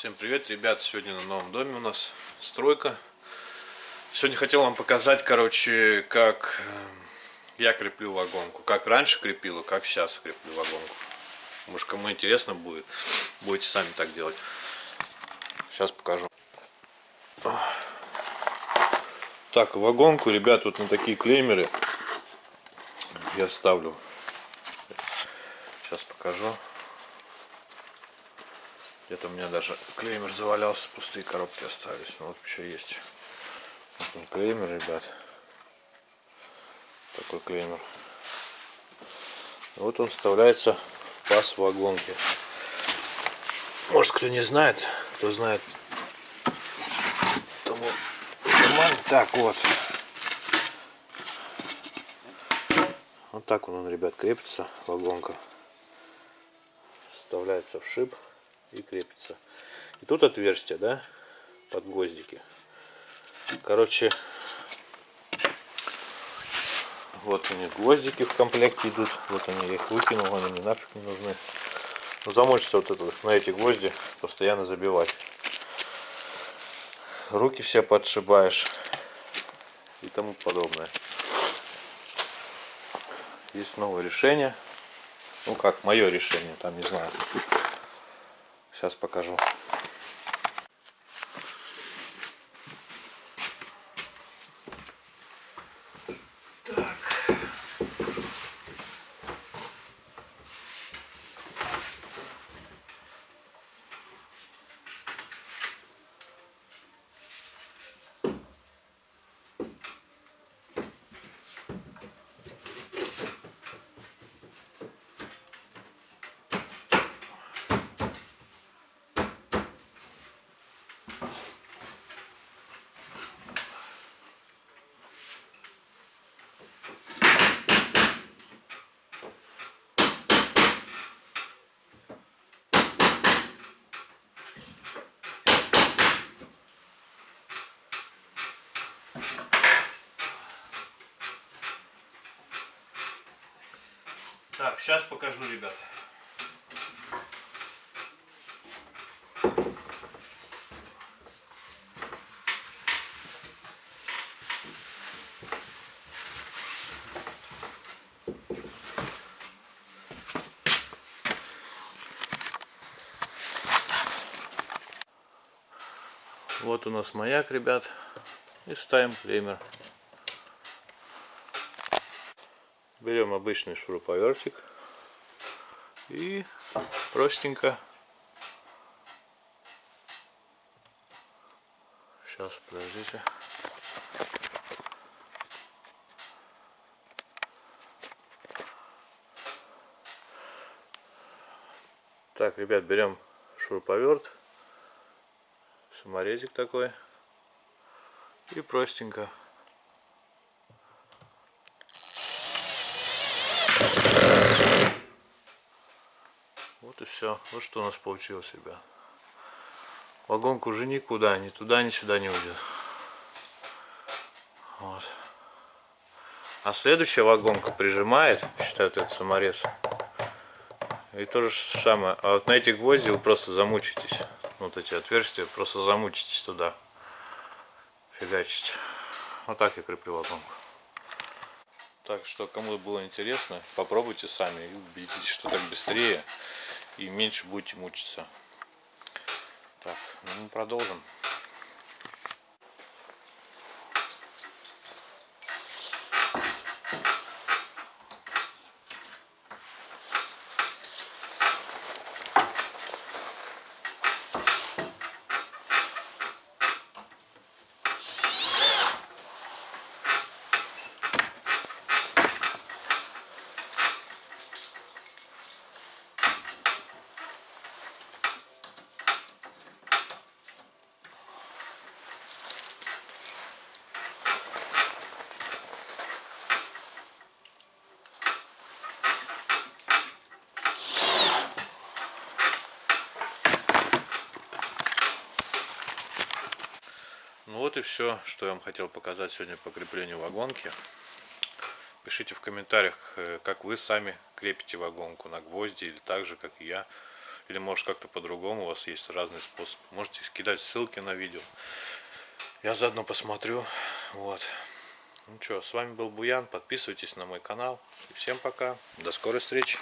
Всем привет, ребят! Сегодня на новом доме у нас стройка. Сегодня хотел вам показать, короче, как э, я креплю вагонку. Как раньше крепил и как сейчас креплю вагонку. Может, кому интересно будет, будете сами так делать. Сейчас покажу. Так, вагонку, ребят, вот на такие клеймеры я ставлю. Сейчас покажу. Где-то у меня даже клеймер завалялся, пустые коробки остались. Ну, вот еще есть. Вот клеймер, ребят. Такой клеймер. Вот он вставляется в паз вагонки. Может кто не знает, кто знает, тому так вот. Вот так он, ребят, крепится, вагонка. Вставляется в шип и крепится. И тут отверстие, да, под гвоздики. Короче, вот у них гвоздики в комплекте идут. Вот они, я их выкинул, они мне нафиг не нужны. Ну, замочится вот это, на эти гвозди постоянно забивать. Руки все подшибаешь и тому подобное. Есть новое решение. Ну как, мое решение, там не знаю. Сейчас покажу. Так, сейчас покажу, ребят. Вот у нас маяк, ребят. И ставим клеймер. Берем обычный шуруповертик и простенько. Сейчас подождите. Так ребят берем шуруповерт. Саморезик такой и простенько Вот и все. Вот что у нас получилось, ребят. Вагонка уже никуда, ни туда, ни сюда не уйдет. Вот. А следующая вагонка прижимает, считаю, этот саморез. И то же самое. А вот на эти гвозди вы просто замучитесь. Вот эти отверстия, просто замучитесь туда. Фигачить. Вот так я креплю вагонку. Так что, кому было интересно, попробуйте сами и убедитесь, что так быстрее и меньше будете мучиться. Так, ну, продолжим. Вот и все, что я вам хотел показать сегодня по креплению вагонки. Пишите в комментариях, э, как вы сами крепите вагонку на гвозди или так же, как и я. Или может как-то по-другому, у вас есть разный способ. Можете скидать ссылки на видео. Я заодно посмотрю. Вот. Ну что, с вами был Буян. Подписывайтесь на мой канал. И всем пока. До скорой встречи.